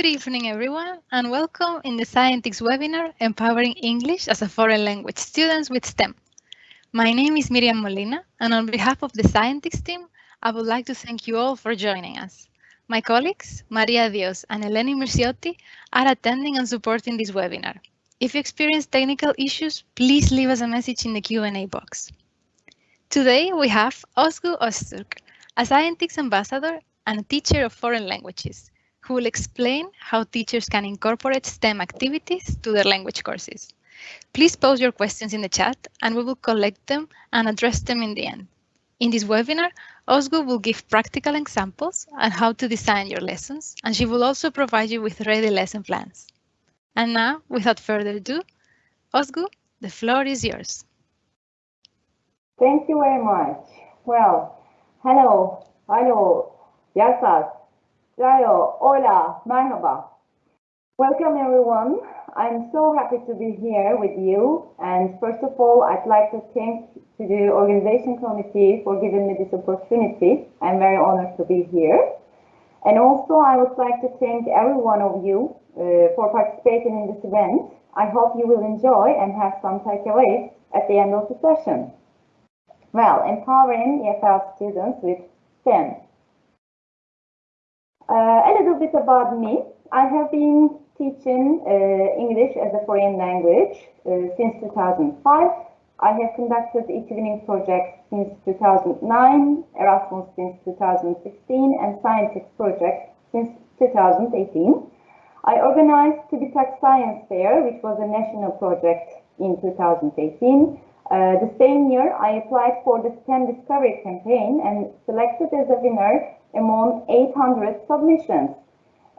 Good evening, everyone, and welcome in the Scientix webinar, Empowering English as a Foreign Language Students with STEM. My name is Miriam Molina, and on behalf of the Scientix team, I would like to thank you all for joining us. My colleagues, Maria Dios and Eleni Mirciotti, are attending and supporting this webinar. If you experience technical issues, please leave us a message in the Q&A box. Today, we have Ozgu Öztürk, a Scientix ambassador and a teacher of foreign languages, who will explain how teachers can incorporate STEM activities to their language courses. Please post your questions in the chat and we will collect them and address them in the end. In this webinar, Ozgu will give practical examples on how to design your lessons, and she will also provide you with ready lesson plans. And now, without further ado, Ozgu, the floor is yours. Thank you very much. Well, hello, hello, Yasas, Rayo, hola, marhaba. Welcome everyone. I'm so happy to be here with you. And first of all, I'd like to thank to the organization committee for giving me this opportunity. I'm very honored to be here. And also, I would like to thank every one of you uh, for participating in this event. I hope you will enjoy and have some takeaways at the end of the session. Well, empowering EFL students with STEM. Uh, a little bit about me. I have been teaching uh, English as a foreign language uh, since 2005. I have conducted eTwinning projects since 2009, Erasmus since 2016, and Scientix projects since 2018. I organized TÜBİTAK Science Fair, which was a national project in 2018. Uh, the same year, I applied for the STEM Discovery campaign and selected as a winner among 800 submissions.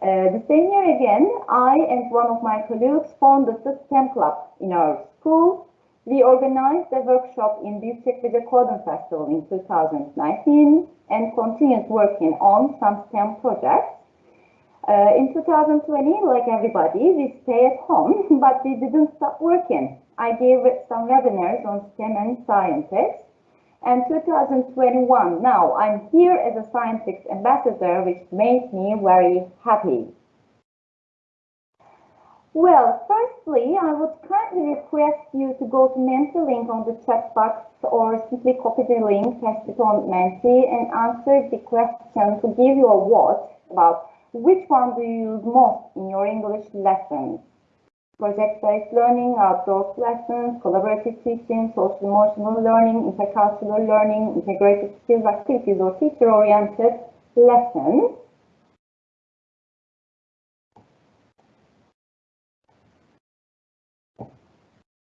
Uh, the same year again, I and one of my colleagues founded the STEM Club in our school. We organized a workshop in Büyükçekmece Coding Festival in 2019 and continued working on some STEM projects. Uh, in 2020, like everybody, we stay at home, but we didn't stop working. I gave some webinars on STEM and Scientix and 2021. Now I'm here as a Scientix ambassador, which makes me very happy. Well, firstly, I would kindly request you to go to Menti link on the chat box or simply copy the link, paste it on Menti and answer the question to give you a vote about which one do you use most in your English lessons project-based learning, outdoor lessons, collaborative teaching, social emotional learning, intercultural learning, integrated skills activities, or teacher-oriented lessons.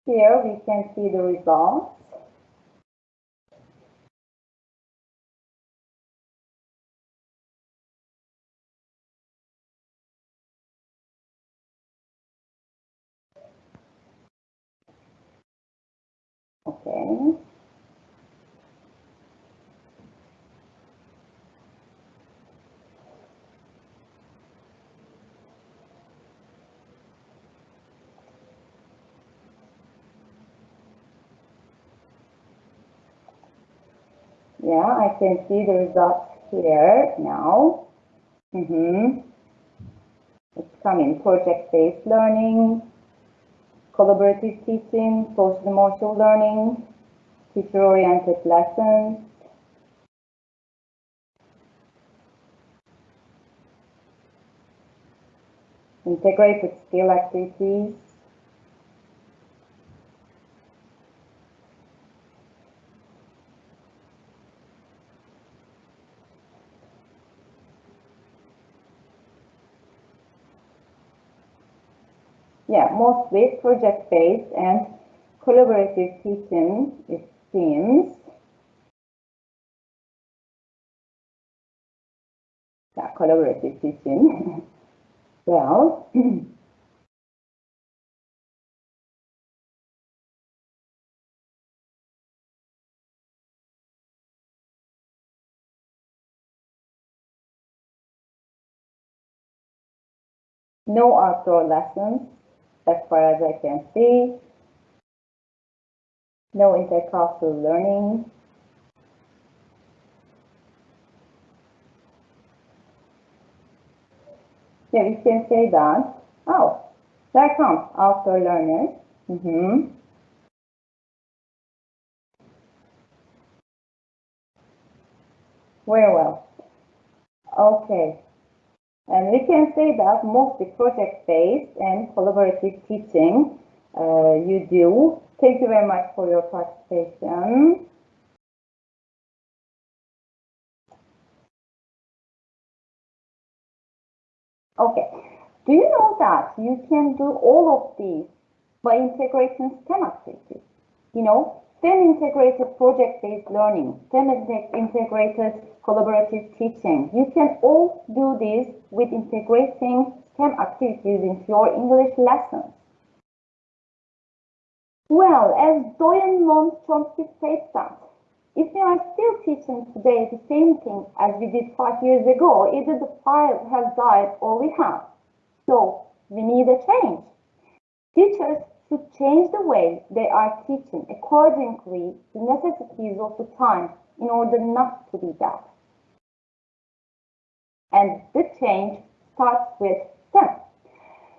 Here we can see the results. Yeah, I can see the results here now. Mm -hmm. It's coming project-based learning, collaborative teaching, social emotional learning, teacher-oriented lessons, integrated skill activities, yeah, mostly project-based and collaborative teaching, it seems. Yeah, collaborative teaching. well, no outdoor lessons as far as I can see. No intercultural learning. Yeah, we can say that. Oh, there comes outdoor learners. Mm -hmm. Very well. Okay. And we can say that mostly project-based and collaborative teaching uh, you do. Thank you very much for your participation. Okay. Do you know that you can do all of these by integrating STEM activities? You know, STEM integrated project-based learning, STEM integrated collaborative teaching. You can all do this with integrating STEM activities into your English lessons. Well, as Doyen Noam Chomsky states that, if we are still teaching today the same thing as we did five years ago, either the fire has died or we have. So we need a change. Teachers should change the way they are teaching accordingly the necessities of the time in order not to be that. And the change starts with STEM.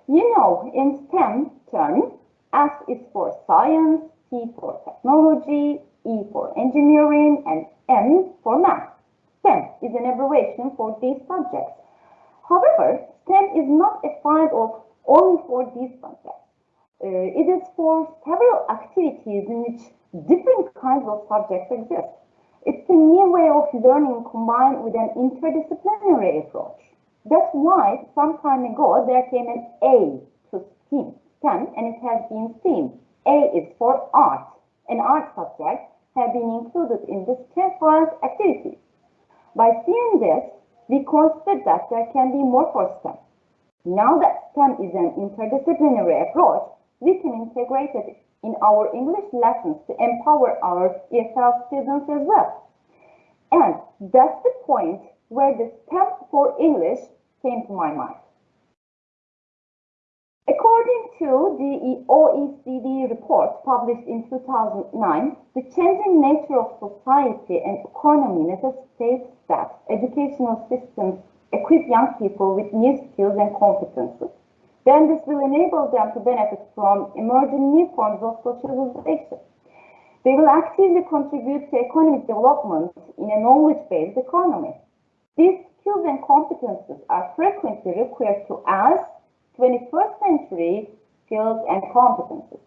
You know, in STEM terms, S is for science, T for technology, E for engineering, and M for math. STEM is an abbreviation for these subjects. However, STEM is not a defined of only for these subjects. Uh, it is for several activities in which different kinds of subjects exist. It's a new way of learning combined with an interdisciplinary approach. That's why some time ago there came an A to STEAM. 10 and it has been seen. A is for art. And art subject have been included in this temperance activities. By seeing this, we consider that there can be more for STEM. Now that STEM is an interdisciplinary approach, we can integrate it in our English lessons to empower our ESL students as well. And that's the point where the STEM for English came to my mind. To the OECD report published in 2009, the changing nature of society and economy necessitates that educational systems equip young people with new skills and competences. Then this will enable them to benefit from emerging new forms of socialization. They will actively contribute to economic development in a knowledge-based economy. These skills and competences are frequently referred to as 21st century skills and competences.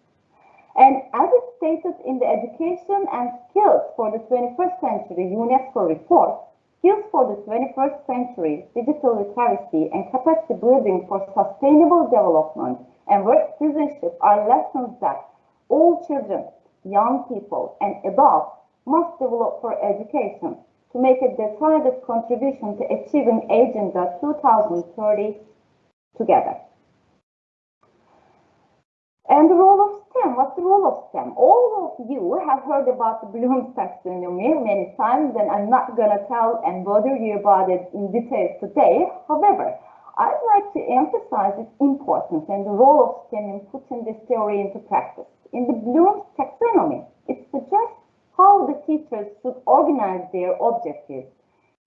And as it's stated in the Education and Skills for the 21st Century UNESCO report, skills for the 21st century, digital literacy, and capacity building for sustainable development and work citizenship are lessons that all children, young people, and adults must develop for education to make a decided contribution to achieving Agenda 2030 together. And the role of STEM, what's the role of STEM? All of you have heard about the Bloom's taxonomy many times, and I'm not going to tell and bother you about it in detail today. However, I'd like to emphasize its importance and the role of STEM in putting this theory into practice. In the Bloom's taxonomy, it suggests how the teachers should organize their objectives,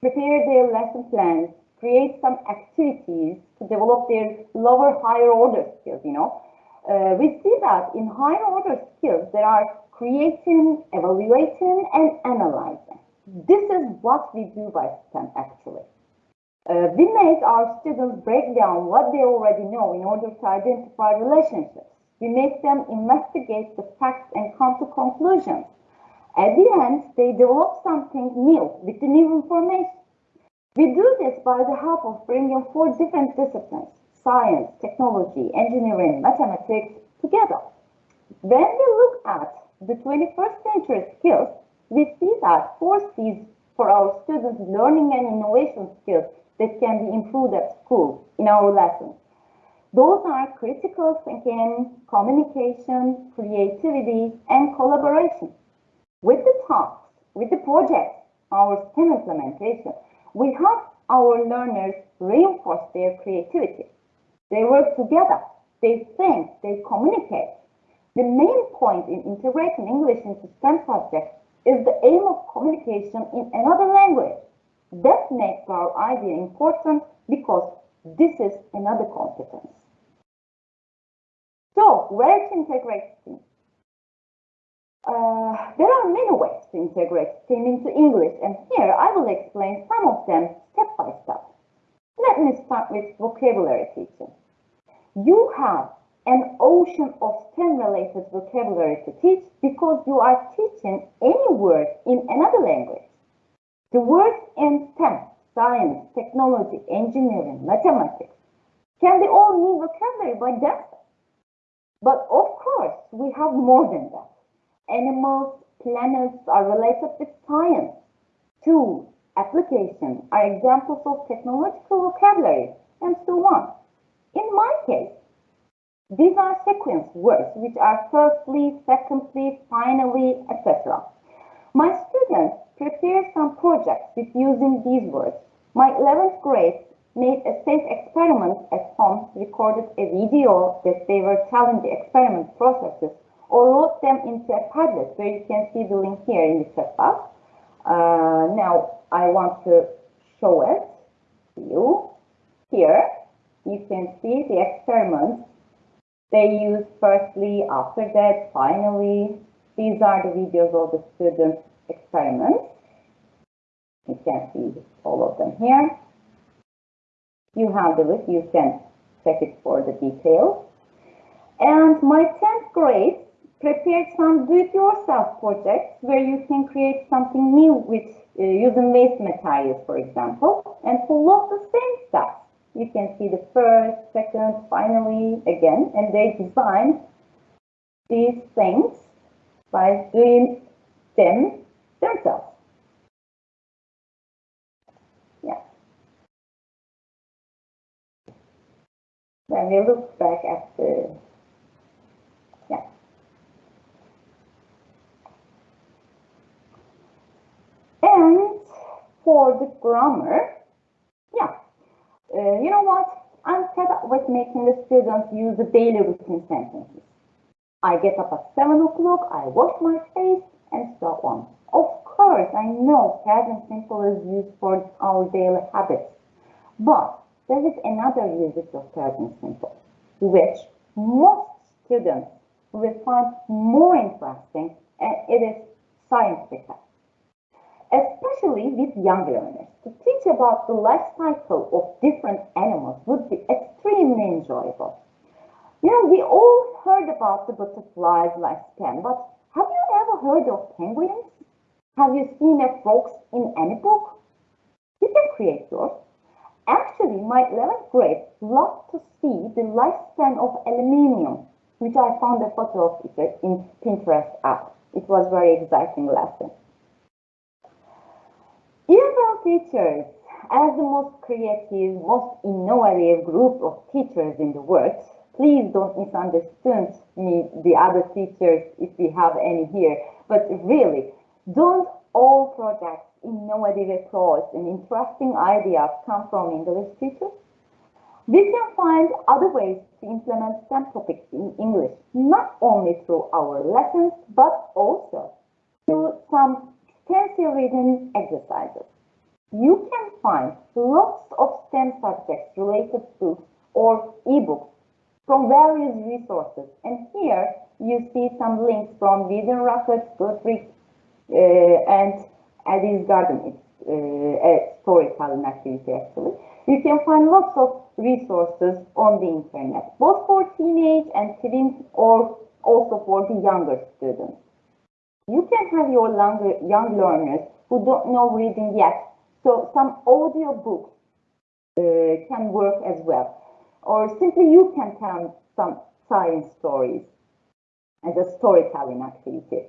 prepare their lesson plans, create some activities to develop their lower, higher order skills, you know, uh, we see that in higher order skills, there are creating, evaluating, and analyzing. This is what we do by STEM actually. Uh, we make our students break down what they already know in order to identify relationships. We make them investigate the facts and come to conclusions. At the end, they develop something new with the new information. We do this by the help of bringing four different disciplines science, technology, engineering, mathematics together. When we look at the 21st century skills, we see that four C's for our students' learning and innovation skills that can be improved at school in our lessons. Those are critical thinking, communication, creativity, and collaboration. With the tasks, with the projects, our STEM implementation, we help our learners reinforce their creativity. They work together. They think. They communicate. The main point in integrating English into STEM subjects is the aim of communication in another language. That makes our idea important because This is another competence. So, where to integrate? Uh, there are many ways to integrate STEAM into English, and here I will explain some of them step by step. Let me start with vocabulary teaching. You have an ocean of STEM-related vocabulary to teach because you are teaching any word in another language. The words in STEM, science, technology, engineering, mathematics, can be all new vocabulary by themselves. But of course, we have more than that. Animals, planets are related with science. Tools, applications are examples of technological vocabulary, and so on. In my case, these are sequence words, which are firstly, secondly, finally, etc. My students prepared some projects with using these words. My 11th grade made a safe experiment at home, recorded a video that they were telling the experiment processes, or wrote them into a Padlet, where you can see the link here in the chat box. Uh, now, I want to show it to you. Here, you can see the experiments they use firstly, after that, finally. These are the videos of the students' experiments. You can see all of them here. You have the list, you can check it for the details. And my 10th grade prepared some do-it-yourself projects where you can create something new with uh, using waste materials, for example, and follow the same steps you can see the first, second, finally again, and they design these things by doing them themselves. Yeah. Then we look back at the, And for the grammar, uh, you know what? I'm fed up with making the students use the daily routine sentences. I get up at 7 o'clock, I wash my face, and so on. Of course, I know present simple is used for our daily habits. But there is another usage of present simple, which most students will find more interesting, and it is science scientific especially with young learners. To teach about the life cycle of different animals would be extremely enjoyable. You know, we all heard about the butterfly's lifespan, but have you ever heard of penguins? Have you seen a frogs in any book? You can create yours. Actually, my 11th grade loved to see the lifespan of aluminium, which I found a photo of it in Pinterest app. It was very exciting lesson. EFL teachers, as the most creative, most innovative group of teachers in the world, please don't misunderstand me, the other teachers, if we have any here, but really, don't all projects, innovative approach, and interesting ideas come from English teachers? We can find other ways to implement STEM topics in English, not only through our lessons, but also through some extensive reading exercises. You can find lots of STEM subjects related books or ebooks from various resources. And here you see some links from Reading Rockets, Goodreads, uh, and Eddie's Garden. It's uh, a storytelling activity actually. You can find lots of resources on the internet, both for teenage and teens or also for the younger students. You can have your young learners who don't know reading yet. So some audio books uh, can work as well. Or simply you can tell some science stories as a storytelling activity.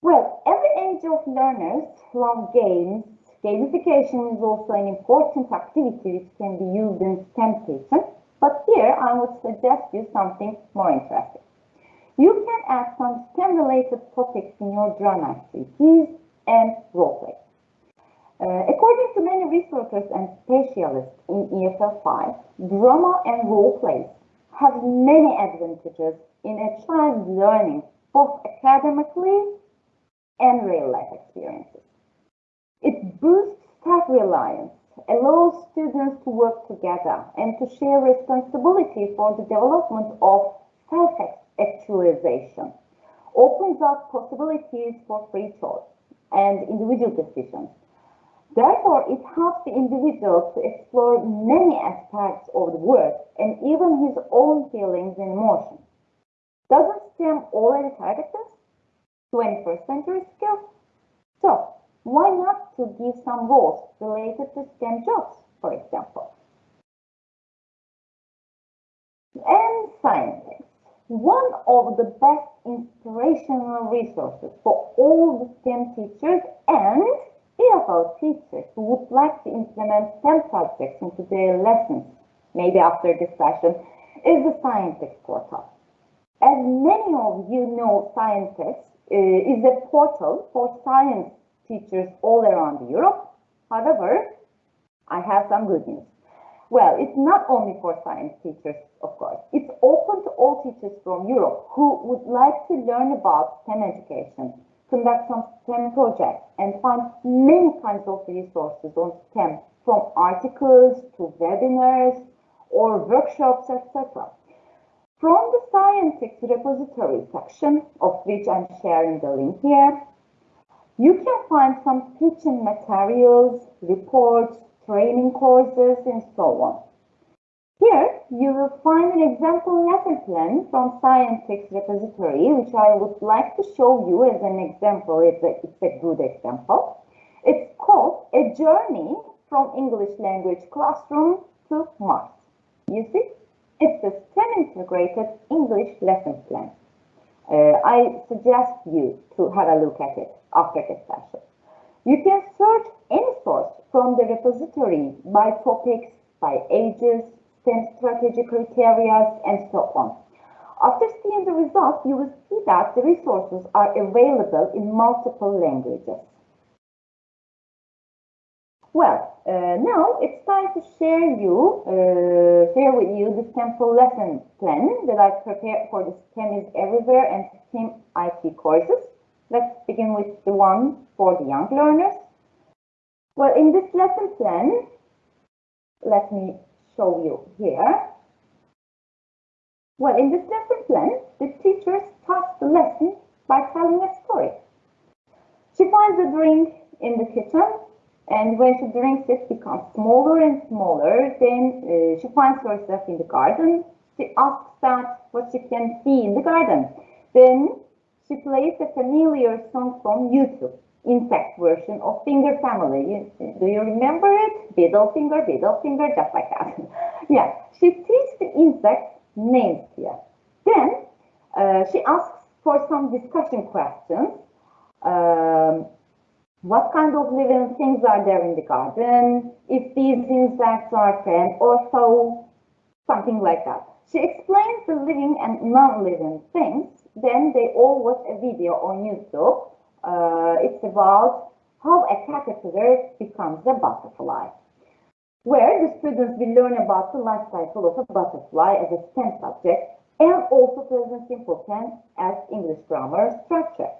Well, every age of learners love games. Gamification is also an important activity which can be used in STEM teaching. But here I would suggest you something more interesting. You can add some STEM-related topics in your drama activities and roleplay. Uh, according to many researchers and specialists in EFL 5, drama and roleplays have many advantages in a child's learning, both academically and real-life experiences. It boosts self-reliance allows students to work together and to share responsibility for the development of self-actualization, opens up possibilities for free choice and individual decisions. Therefore, it helps the individual to explore many aspects of the work and even his own feelings and emotions. Doesn't STEM already target this? 21st century skills? So, why not to give some roles related to STEM jobs, for example? And scientists. One of the best inspirational resources for all the STEM teachers and EFL teachers who would like to implement STEM subjects into their lessons, maybe after this session, is the Scientix portal. As many of you know, Scientix uh, is a portal for science teachers all around Europe. However, I have some good news. Well, it's not only for science teachers, of course. It's open to all teachers from Europe who would like to learn about STEM education, conduct some STEM projects, and find many kinds of resources on STEM, from articles to webinars or workshops, etc. From the Scientix repository section, of which I'm sharing the link here, you can find some teaching materials, reports, training courses, and so on. Here, you will find an example lesson plan from Scientix repository, which I would like to show you as an example. It's a, it's a good example. It's called A Journey from English Language Classroom to Mars. You see, it's a STEM integrated English lesson plan. Uh, I suggest you to have a look at it after this session. You can search any source from the repository by topics, by ages, STEM strategy criteria, and so on. After seeing the results, you will see that the resources are available in multiple languages. Well, uh, now it's time to share you, uh, share with you the sample lesson plan that I've prepared for the STEM is Everywhere and STEM IT courses. Let's begin with the one for the young learners. Well, in this lesson plan, let me show you here. Well, in this lesson plan, the teacher starts the lesson by telling a story. She finds a drink in the kitchen, and when she drinks it becomes smaller and smaller. Then uh, she finds herself in the garden. She asks that what she can see in the garden. Then she plays a familiar song from YouTube, insect version of Finger Family. do you remember it? Biddle finger, biddle finger, just like that. yeah, she teaches the insects names here. Then uh, she asks for some discussion questions. Um, what kind of living things are there in the garden? If these insects are friends or foe, something like that. She explains the living and non-living things then they all watch a video on YouTube. Uh, it's about how a caterpillar becomes a butterfly, where the students will learn about the life cycle of a butterfly as a STEM subject and also present simple tense as English grammar structure.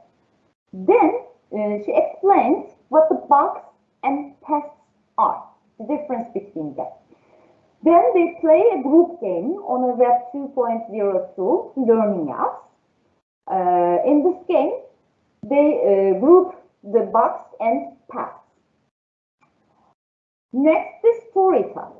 Then uh, she explains what the bugs and pests are, the difference between them. Then they play a group game on a Web 2.0 Learning Apps uh, in this game, they uh, group the bugs and pests. Next is story time.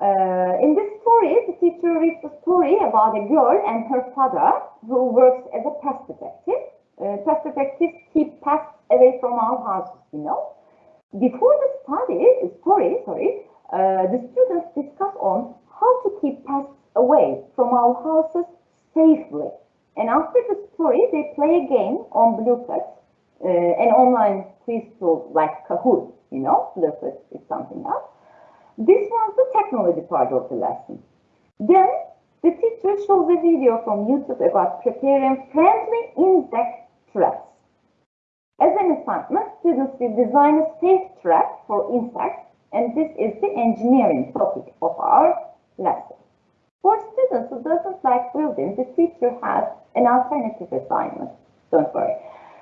Uh, in this story, the teacher reads a story about a girl and her father who works as a pest detective. Uh, pest detectives keep pests away from our houses, you know. Before the study, story, sorry, uh, the students discuss on how to keep pests away from our houses safely. And after the story, they play a game on Blueprint, uh, an online quiz tool like Kahoot, you know, Blueprint is something else. This was the technology part of the lesson. Then the teacher shows a video from YouTube about preparing friendly insect traps. As an assignment, students will design a safe trap for insects, and this is the engineering topic of our lesson. For students who doesn't like building, the teacher has an alternative assignment, don't worry,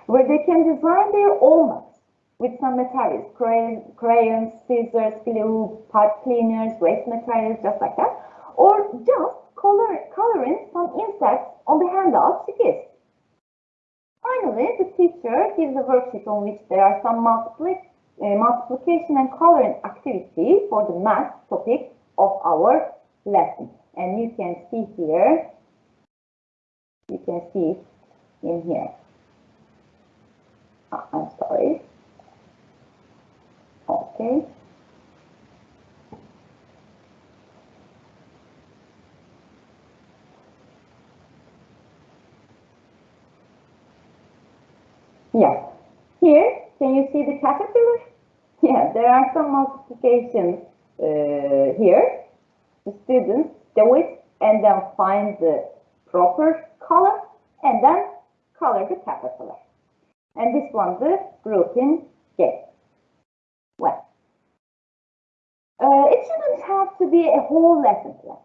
where they can design their own maps with some materials, crayons, scissors, glue, pipe cleaners, waste materials, just like that, or just color, coloring some insects on the handout she gives. Finally, the teacher gives a worksheet on which there are some uh, multiplication and coloring activity for the math topic of our lesson. And you can see here, you can see in here. Oh, I'm sorry. Okay. Yeah. Here, can you see the caterpillar? Yeah, there are some multiplications uh, here. The students do it and then find the proper color and then color the caterpillar. And this one, the grouping game. Well, uh, it shouldn't have to be a whole lesson plan.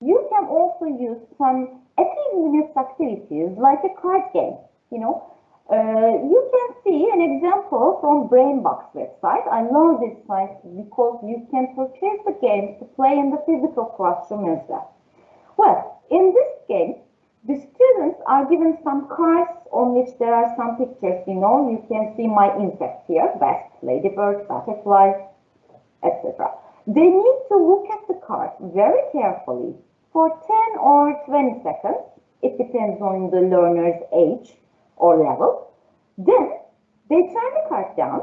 You can also use some 18 minutes activities like a card game, you know, uh, you can see an example from Brainbox website. I love this site because you can purchase the games to play in the physical classroom as well. Well, in this game, the students are given some cards on which there are some pictures, you know, you can see my insects here, best, ladybird, butterfly, etc. They need to look at the card very carefully for 10 or 20 seconds. It depends on the learner's age or level. Then they turn the card down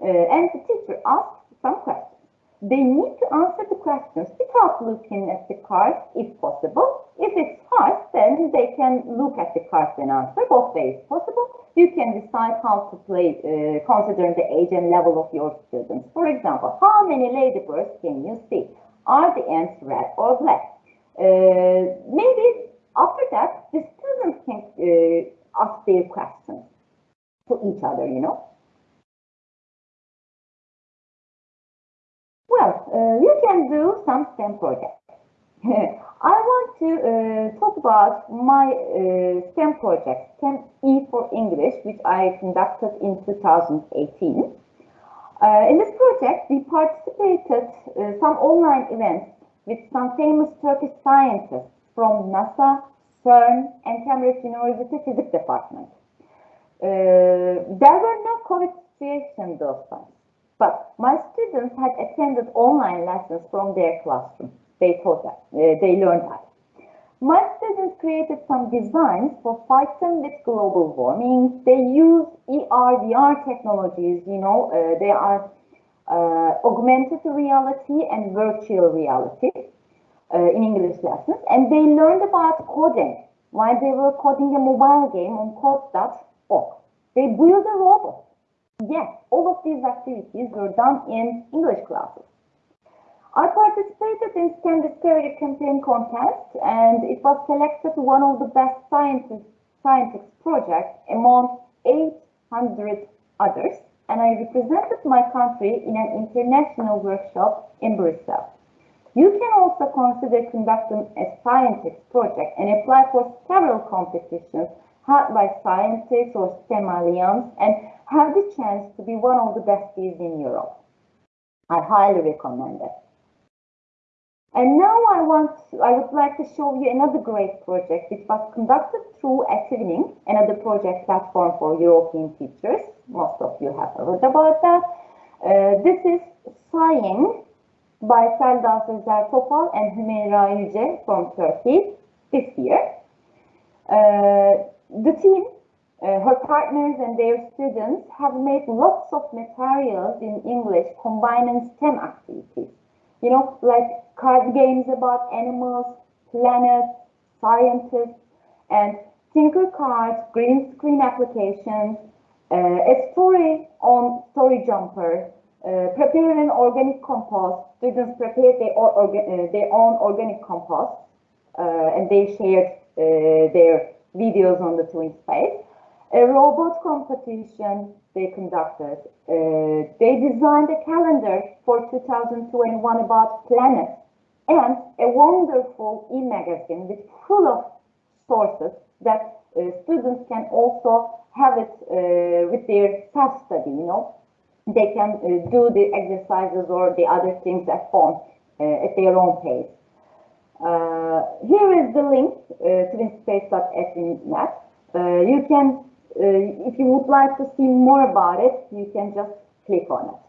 uh, and the teacher asks some questions. They need to answer the questions without looking at the cards if possible. If it's hard, then they can look at the cards and answer. Both ways possible. You can decide how to play uh, considering the age and level of your students. For example, how many ladybirds can you see? Are the ants red or black? Uh, maybe after that, the students can uh, ask their questions to each other, you know. Well, uh, you can do some STEM projects. I want to uh, talk about my uh, STEM project, STEM E for English, which I conducted in 2018. Uh, in this project, we participated uh, some online events with some famous Turkish scientists from NASA, CERN, and Cambridge University Physics Department. Uh, there were no COVID situation those times, but my students had attended online lessons from their classroom. They taught that, uh, they learned that. My students created some designs for fighting with global warming. They use ER, VR technologies, you know, uh, they are uh, augmented reality and virtual reality uh, in English lessons. And they learned about coding while they were coding a mobile game on code.org. They built a robot. Yes, all of these activities were done in English classes. I participated in STEM Discovery Campaign contest and it was selected one of the best scientist, scientists projects among 800 others and I represented my country in an international workshop in Brussels. You can also consider conducting a Scientix project and apply for several competitions held by Scientix or STEM Alliance and have the chance to be one of the besties in Europe. I highly recommend it. And now I want, to, I would like to show you another great project which was conducted through eTwinning, another project platform for European teachers. Most of you have heard about that. Uh, this is Scieing by Selda Sezer Topal and Hümeyra Yüce from Turkey this year. Uh, the team, uh, her partners and their students have made lots of materials in English combining STEM activities. You know, like card games about animals, planets, scientists, and Tinker cards, green screen applications, uh, a story on Story Jumper, uh, preparing organic compost. Students prepared their, orga uh, their own organic compost uh, and they shared uh, their videos on the Twin Space. A robot competition they conducted. Uh, they designed a calendar for 2021 about planets and a wonderful e-magazine with full of sources that students can also have it with their self-study, you know. They can uh, do the exercises or the other things at home at their own pace. here is the link uh, twinspace.fnet. you can, if you would like to see more about it, you can just click on it.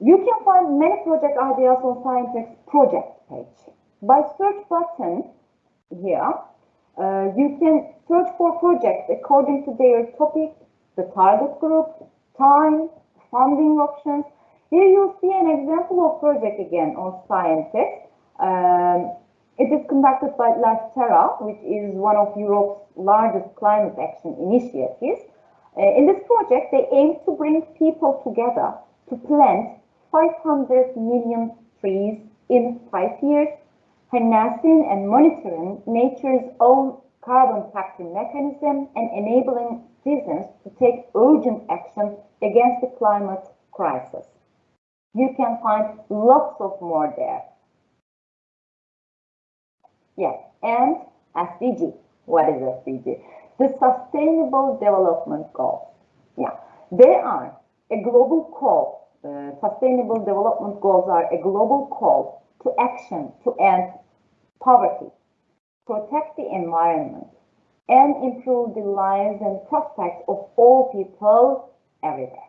You can find many project ideas on Scientix project page. By search button here, uh, you can search for projects according to their topic, the target group, time, funding options. Here you'll see an example of project again on Scientix. Um, it is conducted by LifeTerra, which is one of Europe's largest climate action initiatives. Uh, in this project, they aim to bring people together to plant 500 million trees in five years harnessing and monitoring nature's own carbon capture mechanism and enabling citizens to take urgent action against the climate crisis. You can find lots of more there. Yes, and SDG. What is SDG? The Sustainable Development Goals. Yeah, they are a global call. Uh, sustainable Development Goals are a global call to action to end poverty, protect the environment, and improve the lives and prospects of all people everywhere.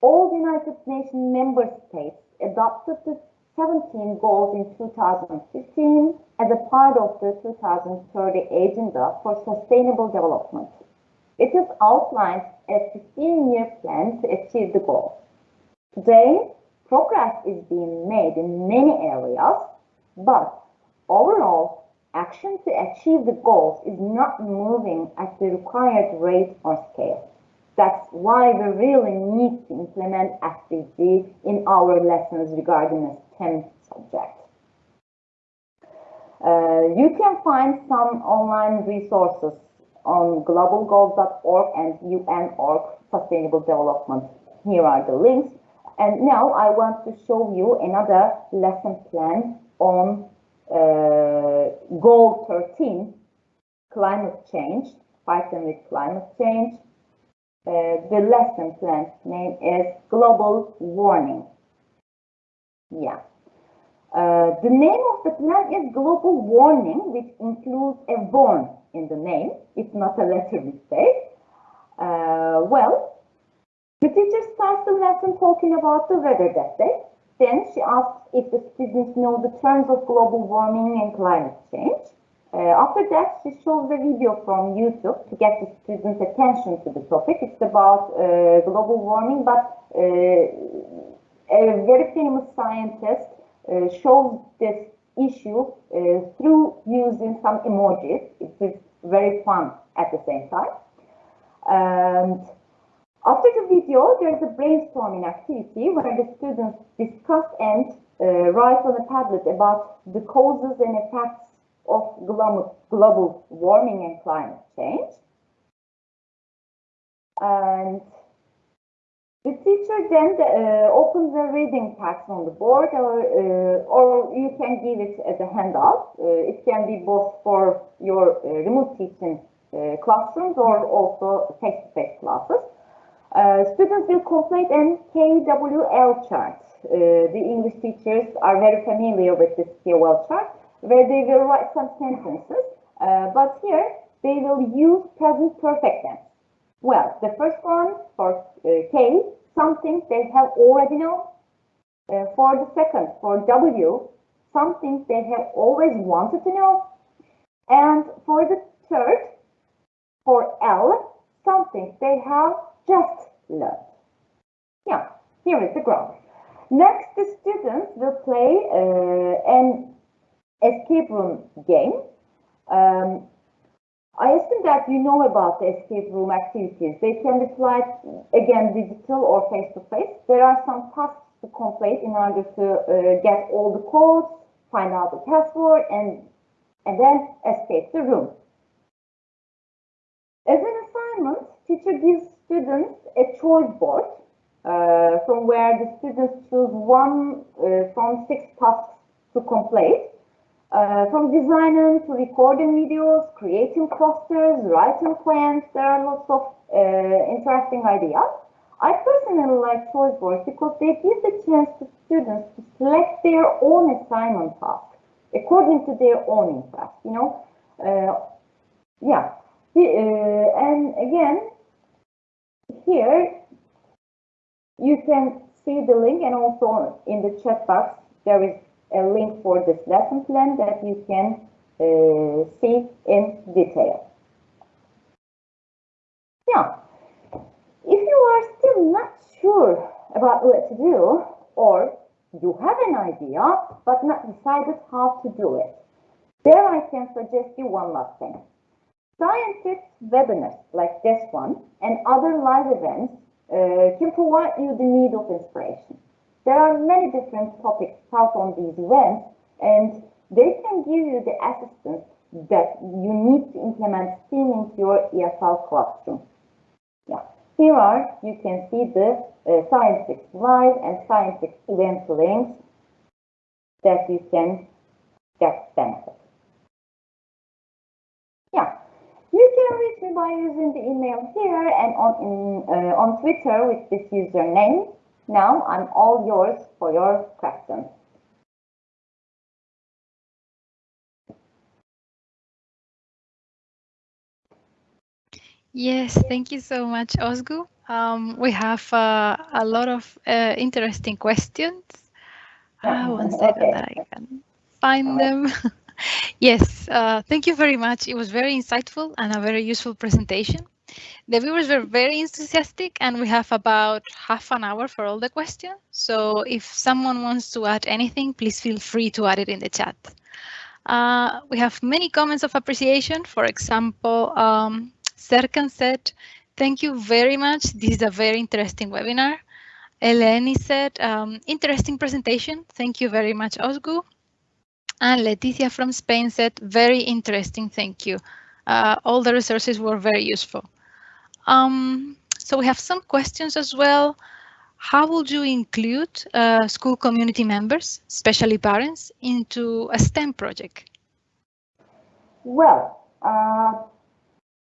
All United Nations member states adopted the 17 goals in 2015 as a part of the 2030 Agenda for Sustainable Development. It has outlined a 15-year plan to achieve the goals. Today, progress is being made in many areas, but overall, action to achieve the goals is not moving at the required rate or scale. That's why we really need to implement SDG in our lessons regarding a STEM subject. Uh, you can find some online resources on globalgoals.org and UN.org Sustainable Development. Here are the links. And now I want to show you another lesson plan on uh, goal 13, climate change, fighting with climate change. Uh, the lesson plan name is global warming. Yeah. Uh, the name of the plan is global warming, which includes a warn in the name. It's not a letter mistake. Uh, well, the teacher starts the lesson talking about the weather that day. Then she asks if the students know the terms of global warming and climate change. Uh, after that, she shows the video from YouTube to get the students' attention to the topic. It's about uh, global warming, but uh, a very famous scientist uh, shows this issue uh, through using some emojis. It is very fun at the same time. And after the video, there is a brainstorming activity where the students discuss and uh, write on a tablet about the causes and effects of global warming and climate change. And the teacher then uh, opens the reading text on the board or, uh, or you can give it as a handout. Uh, it can be both for your uh, remote teaching uh, classrooms or also face-to-face -face classes. Uh, students will complete an KWL chart. Uh, the English teachers are very familiar with this KWL chart, where they will write some sentences, uh, but here they will use present perfect tense. Well, the first one for uh, K, something they have already known. Uh, for the second, for W, something they have always wanted to know. And for the third, for L, something they have just learn. Yeah, here is the graph. Next, the students will play uh, an escape room game. Um, I assume that you know about the escape room activities. They can be applied, again, digital or face-to-face. -face. There are some tasks to complete in order to uh, get all the codes, find out the password, and, and then escape the room. As an assignment, teacher gives students a choice board uh, from where the students choose one uh, from six tasks to complete. Uh, from designing to recording videos, creating posters, writing plans, there are lots of uh, interesting ideas. I personally like choice boards because they give the chance to students to select their own assignment task according to their own interest, you know. Uh, yeah, uh, and again, here you can see the link and also in the chat box there is a link for this lesson plan that you can uh, see in detail. Yeah, if you are still not sure about what to do or you have an idea but not decided how to do it, there I can suggest you one last thing. Scientix webinars like this one and other live events uh, can provide you the need of inspiration. There are many different topics taught on these events, and they can give you the assistance that you need to implement STEAM into your EFL classroom. Yeah. Here are, you can see the uh, Scientix live and Scientix event links that you can get benefit. Yeah. Reach me by using the email here and on, in, uh, on Twitter with this username now I'm all yours for your questions. Yes, thank you so much, Ozgu. Um, we have uh, a lot of uh, interesting questions. Uh, one second okay. that I can find them. yes, uh, thank you very much. It was very insightful and a very useful presentation. The viewers were very enthusiastic and we have about half an hour for all the questions. So if someone wants to add anything, please feel free to add it in the chat. Uh, we have many comments of appreciation. For example, um, Serkan said, thank you very much. This is a very interesting webinar. Eleni said, um, interesting presentation. Thank you very much, Ozgu. And Leticia from Spain said, very interesting. Thank you. Uh, all the resources were very useful. Um, so we have some questions as well. How would you include uh, school community members, especially parents, into a STEM project? Well, uh,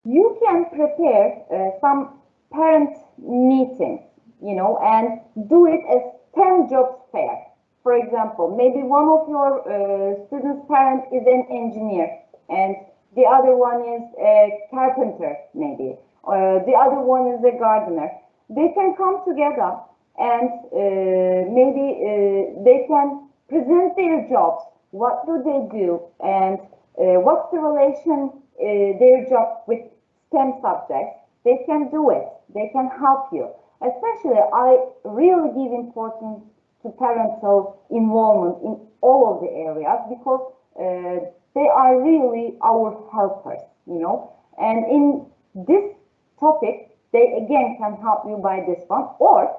you can prepare uh, some parent meetings, you know, and do it as 10 jobs fair. For example, maybe one of your uh, students' parents is an engineer and the other one is a carpenter, maybe uh, the other one is a gardener. They can come together and uh, maybe uh, they can present their jobs. What do they do and uh, what's the relation uh, their job with STEM subjects? They can do it. They can help you. Especially, I really give importance to parental involvement in all of the areas because uh, they are really our helpers, you know. And in this topic, they again can help you by this one. Or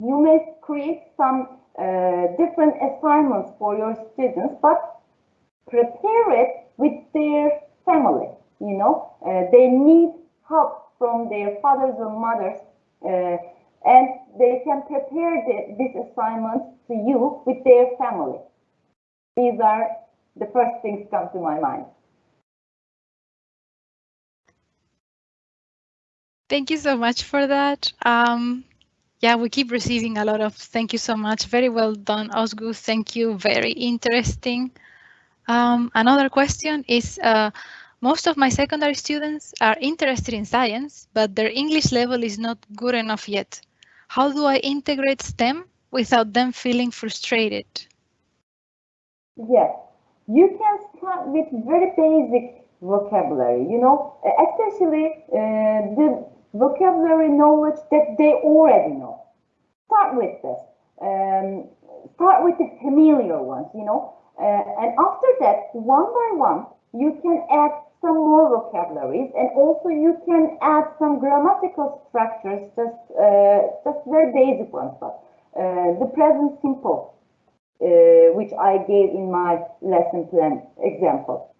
you may create some uh, different assignments for your students, but prepare it with their family. You know, uh, they need help from their fathers or mothers, uh, and they can prepare the, this assignment to you with their family. These are the first things come to my mind. Thank you so much for that. Um, yeah, we keep receiving a lot of thank you so much. Very well done, Ozgu. Thank you. Very interesting. Um, another question is, uh, most of my secondary students are interested in science, but their English level is not good enough yet. How do I integrate STEM without them feeling frustrated? Yes, you can start with very basic vocabulary, you know, especially uh, the vocabulary knowledge that they already know. Start with this. Um, start with the familiar ones, you know, uh, and after that, one by one, you can add some more vocabularies and also you can add some grammatical structures, just, uh, just very basic ones, but uh, the present simple, uh, which I gave in my lesson plan example.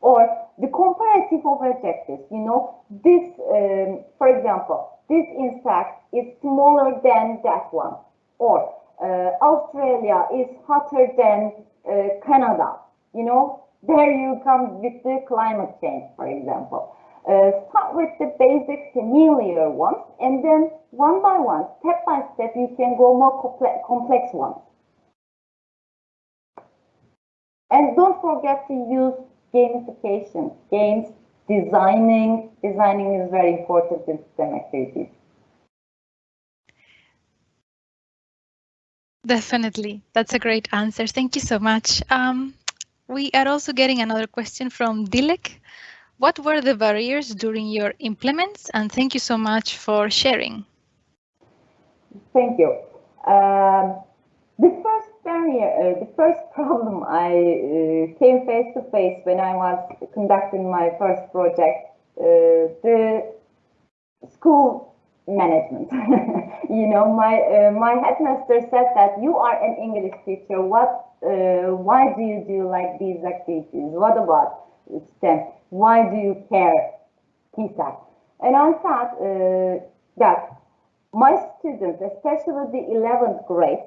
Or the comparative of adjectives, you know, this, um, for example, this insect is smaller than that one, or uh, Australia is hotter than uh, Canada. You know, there you come with the climate change, for example. Uh, start with the basic familiar ones, and then one by one, step by step, you can go more complex ones. And don't forget to use gamification, games, designing. Designing is very important in STEM activities. Definitely. That's a great answer. Thank you so much. Um, we are also getting another question from Dilek. What were the barriers during your implements? And thank you so much for sharing. Thank you. Um, the first barrier, uh, the first problem I uh, came face to face when I was conducting my first project, uh, the school management. you know, my uh, my headmaster said that you are an English teacher. What? Uh, why do you do like these activities? What about STEM? Why do you care? Said, and I thought uh, that my students, especially the 11th grade,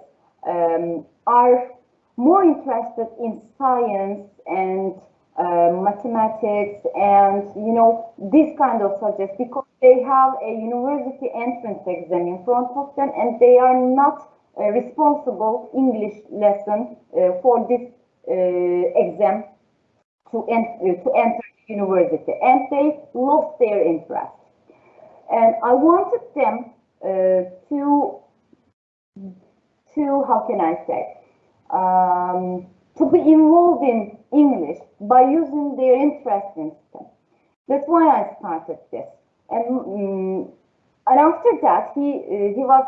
um, are more interested in science and uh, mathematics and you know these kind of subjects because they have a university entrance exam in front of them and they are not uh, responsible English lesson uh, for this uh, exam to, en uh, to enter university and they lost their interest and I wanted them uh, to to how can I say um, to be involved in English by using their interest in STEM. That's why I started this. And, um, and after that, he, uh, he was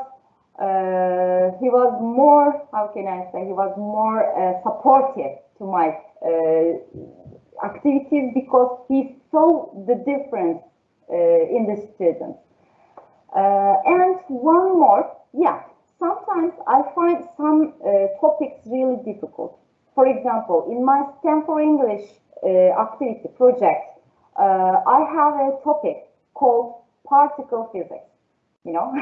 uh, he was more, how can I say, he was more uh, supportive to my uh, activities because he saw the difference uh, in the students. Uh, and one more, yeah, sometimes I find some topics really difficult. For example, in my STEM for English activity project, I have a topic called particle physics. You know,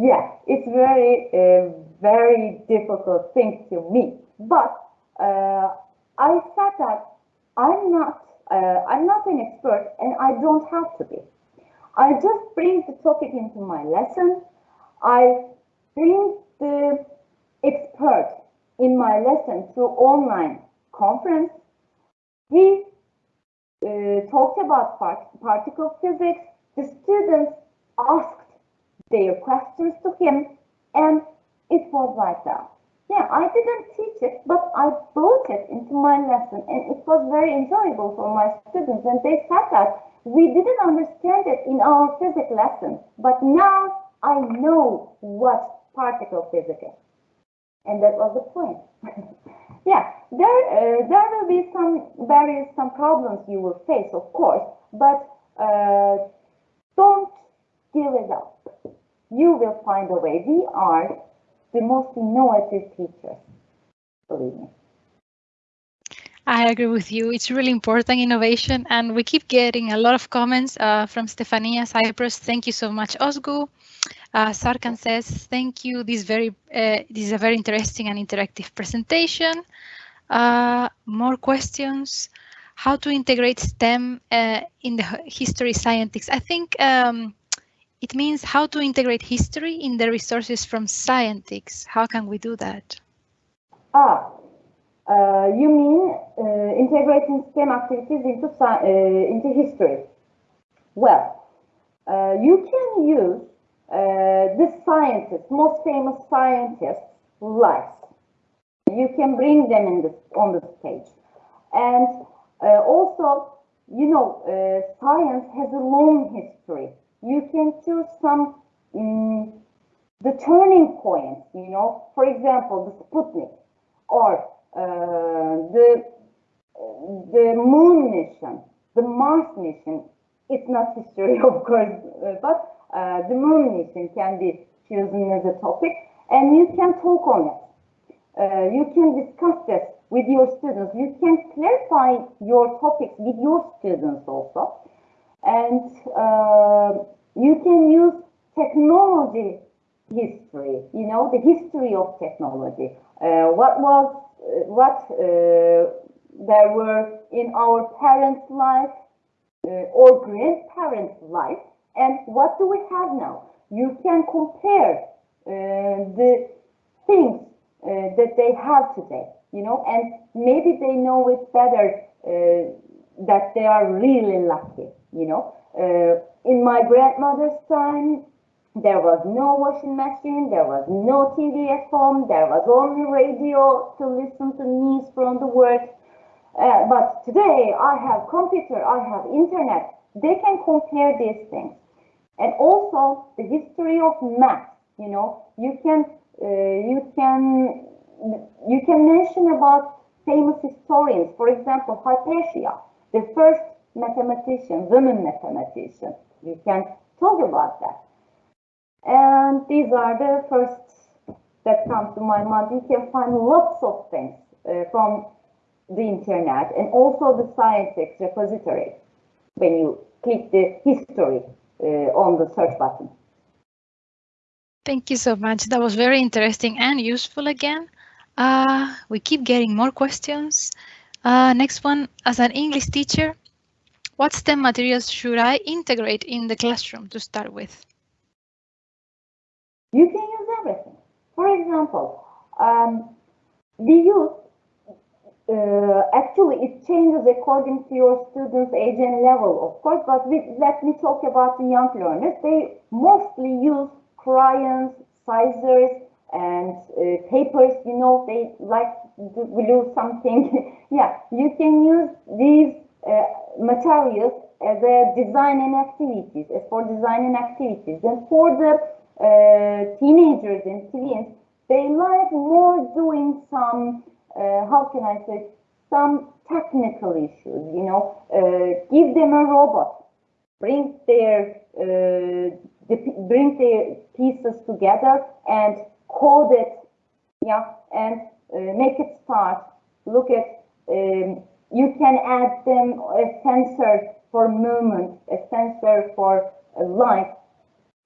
yeah, it's very, uh, very difficult thing to me. But uh, I said that I'm not, uh, I'm not an expert, and I don't have to be. I just bring the topic into my lesson. I bring the expert in my lesson through online conference, he uh, talked about part particle physics. The students asked their questions to him, and it was like that. Yeah, I didn't teach it, but I brought it into my lesson, and it was very enjoyable for my students. And they said that we didn't understand it in our physics lesson, but now I know what particle physics is and that was the point. yeah, there uh, there will be some barriers, some problems you will face, of course, but uh, don't give it up. You will find a way. We are the most innovative teachers, believe me. I agree with you. It's really important innovation, and we keep getting a lot of comments uh, from Stefania Cyprus. Thank you so much, Ozgu. Uh, Serkan says, thank you. This, very, uh, this is a very interesting and interactive presentation. Uh, more questions. How to integrate STEM uh, in the history scientists? I think um, it means how to integrate history in the resources from scientists. How can we do that? Ah, uh, you mean uh, integrating STEM activities into, uh, into history? Well, uh, you can use uh, the scientists, most famous scientists' lives. You can bring them in the, on the stage. And uh, also, you know, uh, science has a long history. You can choose some um, the turning points, you know, for example, the Sputnik or uh, the the moon mission, the Mars mission. It's not history, of course, uh, but uh, the moon mission can be chosen as a topic and you can talk on it. Uh, you can discuss this with your students. You can clarify your topics with your students also. And uh, you can use technology history, you know, the history of technology. uh, what was, uh, what uh, there were in our parents' life uh, or grandparents' life, and what do we have now? You can compare uh, the things that they have today, you know, and maybe they know it better that they are really lucky, you know. in my grandmother's time, there was no washing machine, there was no TV at home, there was only radio to listen to news from the world. Uh, but today I have computer, I have internet. They can compare these things. And also the history of math, you know, you can, uh, you can, you can mention about famous historians. For example, Hypatia, the first mathematician, woman mathematician. You can talk about that. And these are the first that come to my mind. You can find lots of things uh, from the internet and also the Scientix repository when you click the history uh, on the search button. Thank you so much. That was very interesting and useful again. Uh, we keep getting more questions. Uh, next one, as an English teacher, what STEM materials should I integrate in the classroom to start with? You can use everything. For example, um, we use, uh, actually it changes according to your student's age and level, of course, but we, let me talk about the young learners. They mostly use crayons, scissors, and uh, papers, you know, they like to glue something. yeah, you can use these uh, materials as a design and activities, as for design and activities. And for the uh, teenagers and teens, they like more doing some, uh, how can I say, some technical issues, you know, uh, give them a robot, bring their, uh, bring their pieces together and code it, yeah, and uh, make it start. Look at, um, you can add them a sensor for movement, a sensor for uh, light,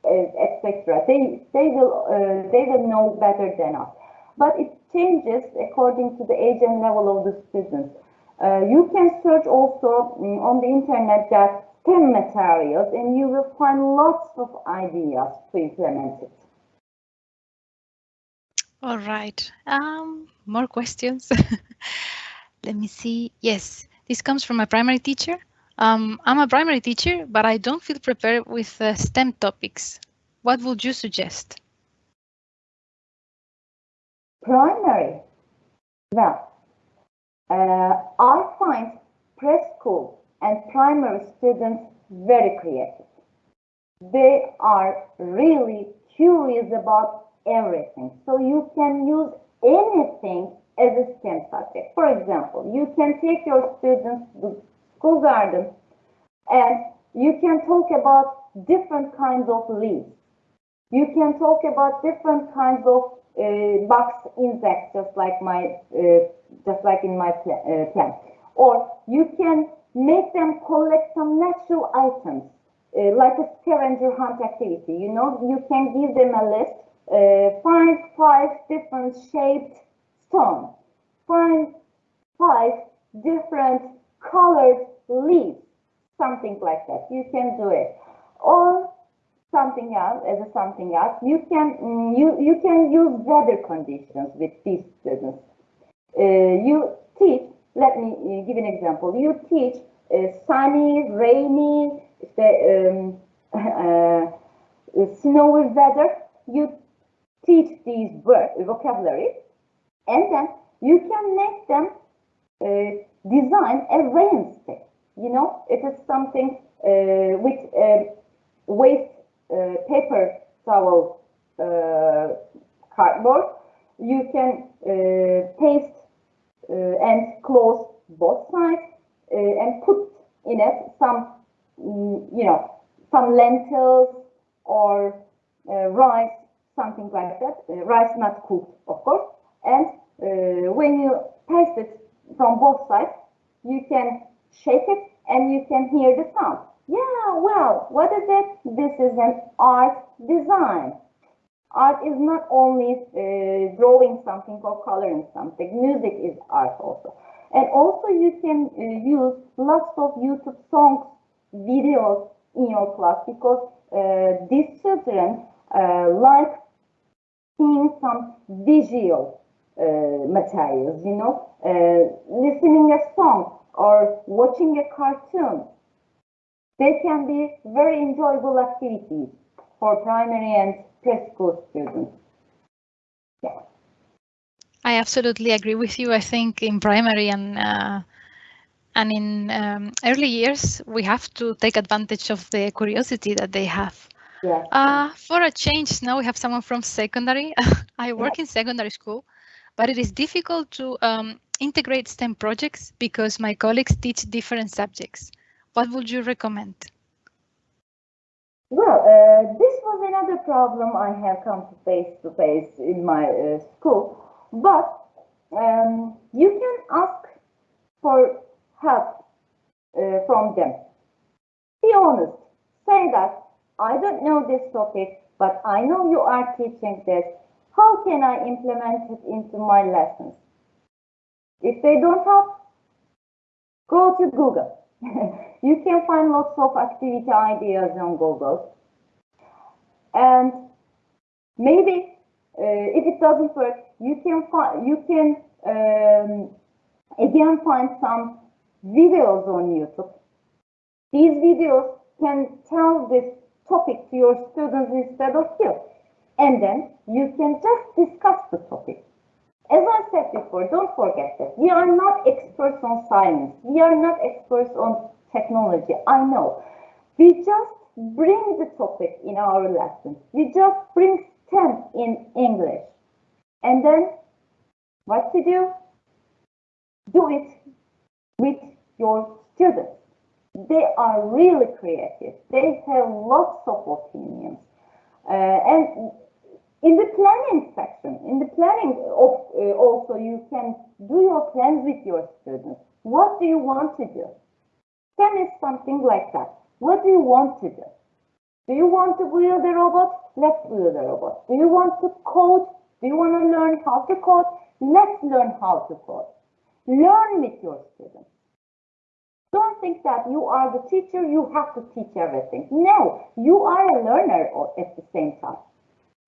etc. They they will uh, they will know better than us. But it changes according to the age and level of the students. Uh, you can search also um, on the internet that STEM materials and you will find lots of ideas to implement it. All right, um, more questions. Let me see. Yes, this comes from a primary teacher. Um, I'm a primary teacher, but I don't feel prepared with uh, STEM topics. What would you suggest? Primary. Well, uh, I find preschool and primary students very creative. They are really curious about everything. So you can use anything as a STEM subject. For example, you can take your students to school garden and you can talk about different kinds of leaves. You can talk about different kinds of uh, box insects, just like my, uh, just like in my pl uh, plant. Or you can make them collect some natural items, uh, like a scavenger hunt activity. You know, you can give them a list, find five different shaped stones, find five different colored leaves, something like that. You can do it. Or something else, as a something else, you can mm, you you can use weather conditions with these students. Uh, you teach. Let me uh, give an example. You teach uh, sunny, rainy, um, uh, snowy weather. You teach these word vocabulary, and then you can make them uh, design a rain stick. You know, it is something uh, with uh, waste uh, paper towel uh, cardboard. You can uh, paste and close both sides and put in it some, mm, you know, some lentils or rice, something like that. rice not cooked, of course. And when you paste it from both sides, you can shake it and you can hear the sound. Yeah, well, what is it? This is an art design. art is not only uh, drawing something or coloring something. Music is art also. And also you can uh, use lots of YouTube songs, videos in your class because uh, these children uh, like seeing some visual uh, materials, you know, uh, listening a song or watching a cartoon. They can be very enjoyable activities for primary and preschool students. Yeah. I absolutely agree with you. I think in primary and uh, and in um, early years, we have to take advantage of the curiosity that they have. Yes. Uh, for a change, now we have someone from secondary. I work in secondary school, but it is difficult to um, integrate STEM projects because my colleagues teach different subjects. What would you recommend? Well, uh, this was another problem I have come to face to face in my uh, school, but um, you can ask for help uh, from them. Be honest. Say that I don't know this topic, but I know you are teaching this. How can I implement it into my lessons? If they don't help, go to Google. you can find lots of activity ideas on Google. And maybe uh, if it doesn't work, you can find you can um, again find some videos on YouTube. These videos can tell this topic to your students instead of you. And then you can just discuss the topic. As I said before, don't forget that we are not experts on science. We are not experts on technology. I know. We just bring the topic in our lesson. We just bring STEM in English. And then what to do? Do it with your students. They are really creative. They have lots of opinions. Uh, and in the planning section, in the planning of, uh, also you can do your plans with your students. What do you want to do? STEM is something like that. What do you want to do? Do you want to build a robot? Let's build a robot. Do you want to code? Do you want to learn how to code? Let's learn how to code. Learn with your students. Don't think that you are the teacher, you have to teach everything. No, you are a learner at the same time.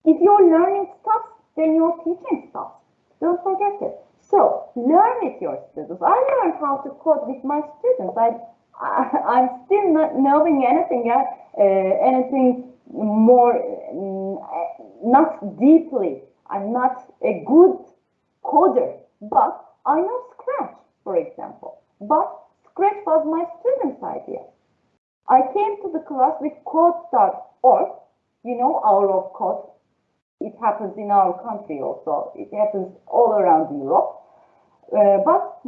If your learning stops, then your teaching stops. Don't forget it. So learn with your students. I learned how to code with my students. I, I am still not knowing anything, uh, anything more, uh, not deeply. I'm not a good coder, but I know Scratch, for example. But Scratch was my student's idea. I came to the class with code.org, you know, Hour of Code. It happens in our country also. It happens all around Europe. Uh, but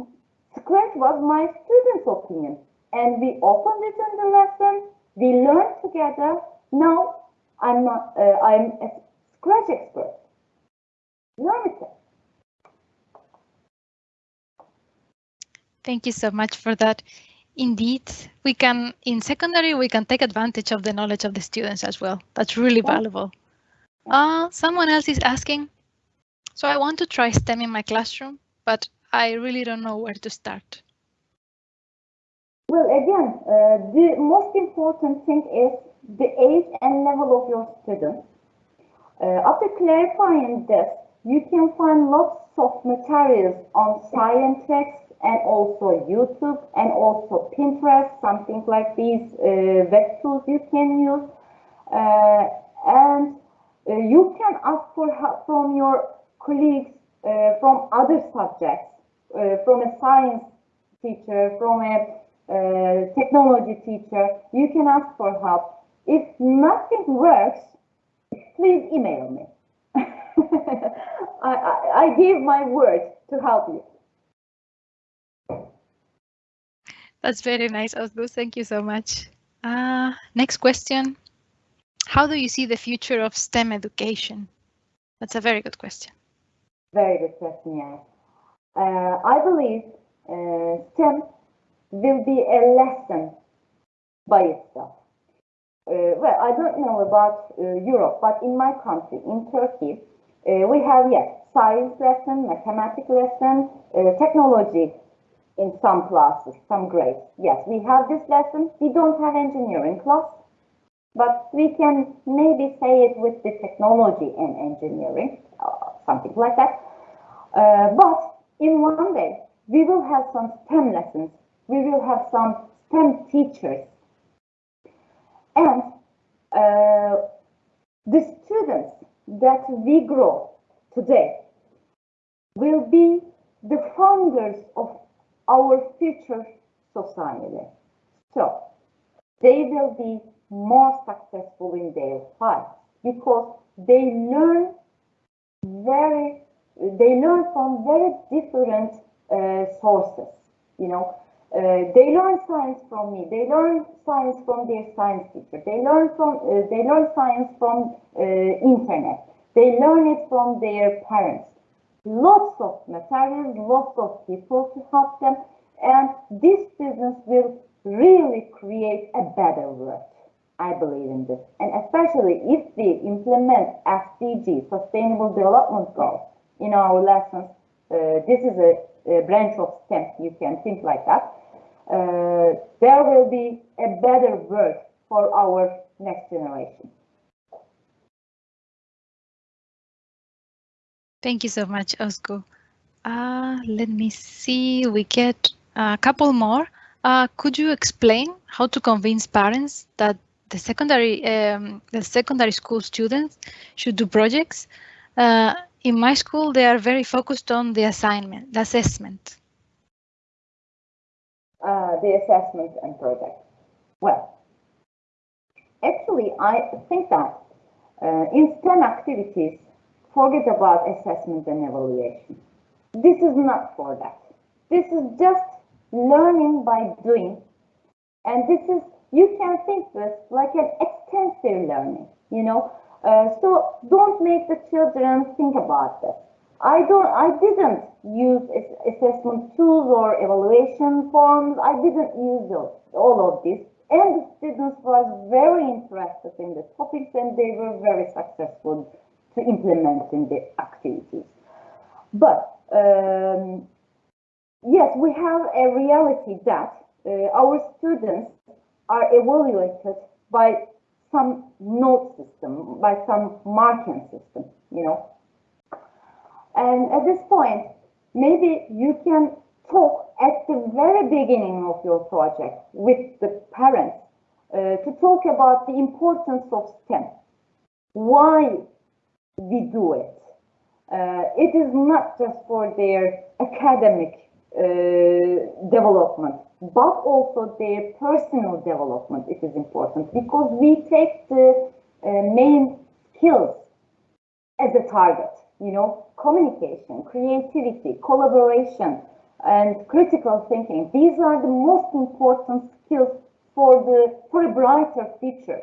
Scratch was my student's opinion. And we opened it in the lesson. We learned together. Now I'm not, uh, I'm a Scratch expert. Learn it. Thank you so much for that. Indeed, we can, in secondary, we can take advantage of the knowledge of the students as well. That's really valuable. Uh, someone else is asking, so I want to try STEM in my classroom, but I really don't know where to start. Well, again, uh, the most important thing is the age and level of your students. Uh, after clarifying this, you can find lots of materials on Scientix and also YouTube and also Pinterest, something like these uh, web tools you can use. Uh, and uh, you can ask for help from your colleagues uh, from other subjects, uh, from a science teacher, from a uh, technology teacher. You can ask for help. If nothing works, please email me. I, I, I give my word to help you. That's very nice, Ozgu. Thank you so much. Uh, next question. How do you see the future of STEM education? That's a very good question. Very good question, yeah. Uh, I believe uh, STEM will be a lesson by itself. uh, well, I don't know about uh, Europe, but in my country, in Turkey, uh, we have, yes, science lesson, mathematics lesson, technology in some classes, some grades. Yes, we have this lesson. We don't have engineering class, but we can maybe say it with the technology and engineering, uh, something like that. Uh, but in one day, we will have some STEM lessons. We will have some STEM teachers and uh, the students that we grow today will be the founders of our future society. So they will be more successful in their lives because they learn very, they learn from very different uh, sources, you know, uh, they learn science from me. They learn science from their science teacher. They learn from uh, they learn science from uh, internet. They learn it from their parents. Lots of materials, lots of people to help them, and this business will really create a better world. I believe in this, and especially if we implement SDG, Sustainable Development Goals, in our lessons. Uh, this is a branch of STEM, you can think like that, uh, there will be a better world for our next generation. Thank you so much, Özgü. Uh, let me see, we get a couple more. Uh, could you explain how to convince parents that the secondary um, the secondary school students should do projects? Uh, in my school, they are very focused on the assignment, the assessment. Uh, the assessment and project. Well, actually, I think that uh, in STEM activities, forget about assessment and evaluation. This is not for that. This is just learning by doing. And this is, you can think this like an extensive learning, you know, uh, so don't make the children think about this. I don't, I didn't use assessment tools or evaluation forms. I didn't use those, all of this. And the students were very interested in the topics and they were very successful to implement in the activities. But um, yes, we have a reality that uh, our students are evaluated by some note system, by some marking system, you know. And at this point, maybe you can talk at the very beginning of your project with the parents uh, to talk about the importance of STEM, why we do it. Uh, it is not just for their academic uh, development, but also their personal development. It is important because we take the uh, main skills as a target, you know, communication, creativity, collaboration, and critical thinking. These are the most important skills for the for a brighter future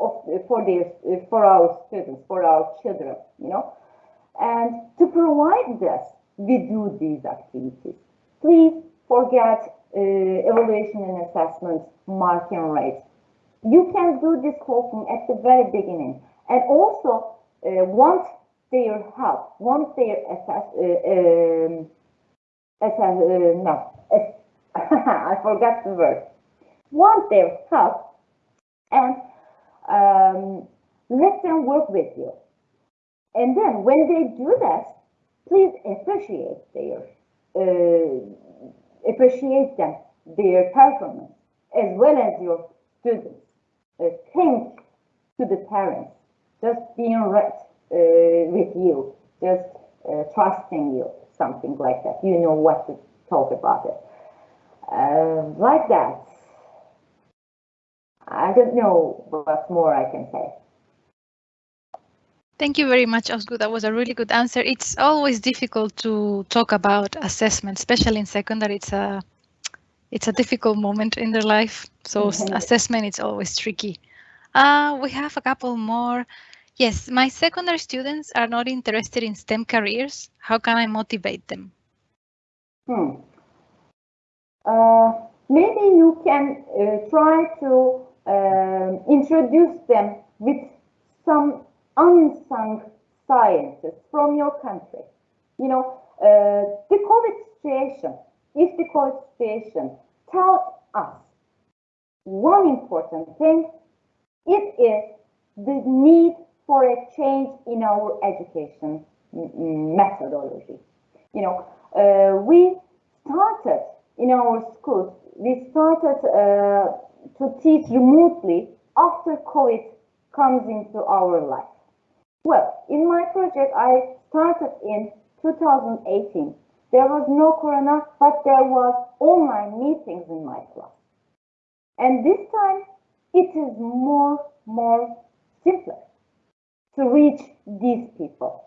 of for their for our students, for our children, you know. And to provide this, we do these activities. Please forget uh, evaluation and assessment marking rates. You can do this talking at the very beginning and also uh, want their help, want their assess, uh, um, assess uh, no, I forgot the word, want their help and um, let them work with you. And then when they do that, please appreciate their uh, appreciate them, their performance, as well as your students. Uh, thank to the parents, just being right uh, with you, just uh, trusting you, something like that. You know what to talk about it. Uh, like that. I don't know what more I can say. Thank you very much, Özgü. That was a really good answer. It's always difficult to talk about assessment, especially in secondary. It's a it's a difficult moment in their life. So mm -hmm. assessment is always tricky. Uh, we have a couple more. Yes, my secondary students are not interested in STEM careers. How can I motivate them? Hmm. Uh, maybe you can uh, try to um, introduce them with some unsung scientists from your country. You know, uh, the COVID situation, if the COVID situation tell us one important thing, it is the need for a change in our education methodology. You know, uh, we started in our schools, we started uh, to teach remotely after COVID comes into our life. Well, in my project, I started in 2018. There was no corona, but there was online meetings in my class. And this time, it is more, more simpler to reach these people.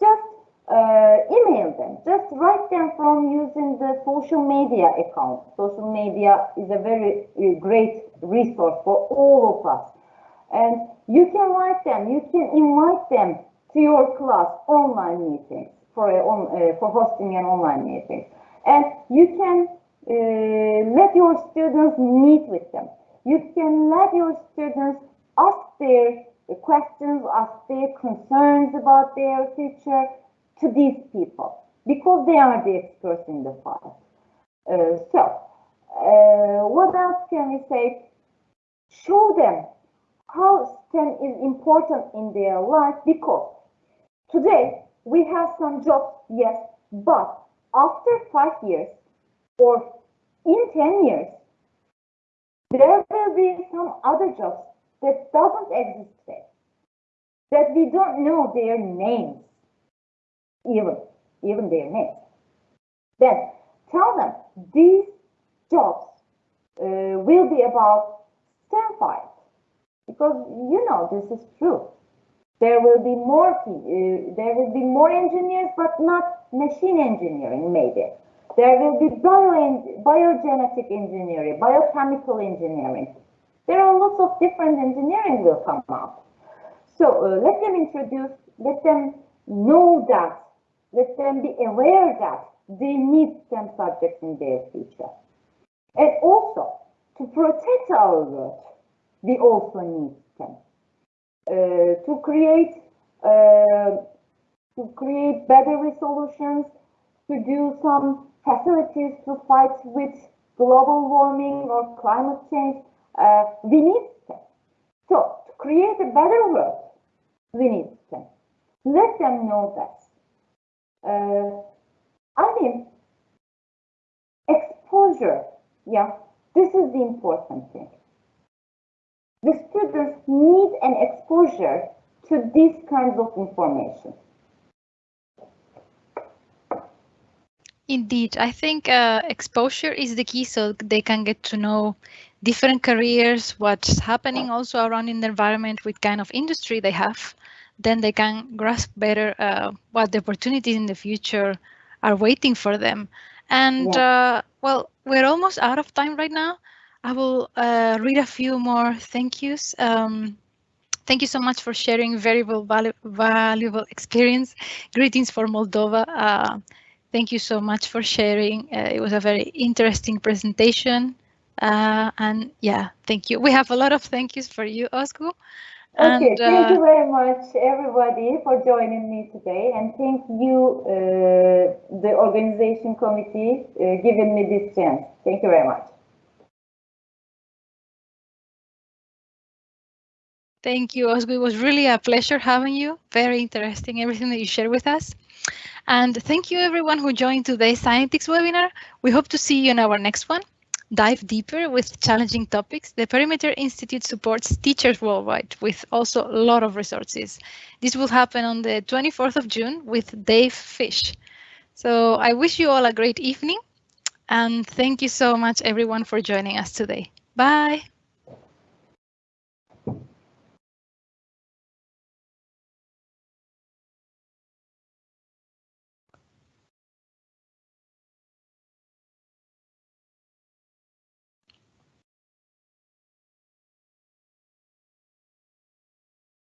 Just uh, email them, just write them from using the social media account. Social media is a very uh, great resource for all of us. And you can write them, you can invite them to your class online meetings for, a, on, uh, for hosting an online meeting. And you can uh, let your students meet with them. You can let your students ask their questions, ask their concerns about their future to these people because they are the experts in the field. Uh, so, uh, what else can we say? Show them how STEM is important in their life because today we have some jobs, yes, but after five years or in 10 years, there will be some other jobs that doesn't exist today, that we don't know their names, even, even their names. Then tell them these jobs uh, will be about files because you know this is true. There will be more uh, there will be more engineers, but not machine engineering maybe. There will be bio biogenetic engineering, biochemical engineering. There are lots of different engineering will come out. So uh, let them introduce, let them know that, let them be aware that they need STEM subjects in their future. And also, to protect our world, we also need STEM. Uh, to create uh, to create better resolutions, to do some facilities to fight with global warming or climate change, uh, we need STEM. So to create a better world, we need STEM. Let them know that. Uh, I mean, exposure, yeah, this is the important thing the students need an exposure to these kinds of information. Indeed, I think uh, exposure is the key so they can get to know different careers, what's happening also around in the environment, what kind of industry they have. Then they can grasp better uh, what the opportunities in the future are waiting for them. And yeah. uh, well, we're almost out of time right now. I will uh, read a few more thank yous. Um, thank you so much for sharing very valu valuable experience. Greetings for Moldova. Uh, thank you so much for sharing. Uh, it was a very interesting presentation. Uh, and yeah, thank you. We have a lot of thank yous for you, Ozgu. Okay, and, thank you uh, very much, everybody, for joining me today. And thank you, uh, the organization committee, giving me this chance. Thank you very much. Thank you, Ozgu. It was really a pleasure having you. Very interesting, everything that you shared with us. And thank you everyone who joined today's Scientix webinar. We hope to see you in our next one. Dive deeper with challenging topics. The Perimeter Institute supports teachers worldwide with also a lot of resources. This will happen on the 24th of June with Dave Fish. So I wish you all a great evening and thank you so much everyone for joining us today. Bye.